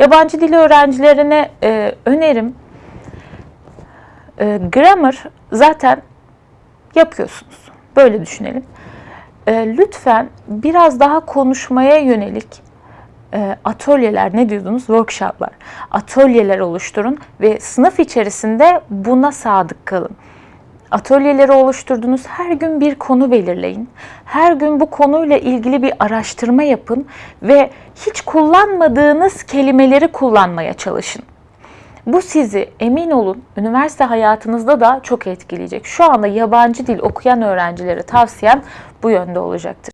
Yabancı dil öğrencilerine e, önerim e, grammar zaten yapıyorsunuz. Böyle düşünelim. E, lütfen biraz daha konuşmaya yönelik e, atölyeler ne diyordunuz? Workshoplar. Atölyeler oluşturun ve sınıf içerisinde buna sadık kalın. Atölyeleri oluşturdunuz. Her gün bir konu belirleyin. Her gün bu konuyla ilgili bir araştırma yapın ve hiç kullanmadığınız kelimeleri kullanmaya çalışın. Bu sizi emin olun üniversite hayatınızda da çok etkileyecek. Şu anda yabancı dil okuyan öğrencilere tavsiyem bu yönde olacaktır.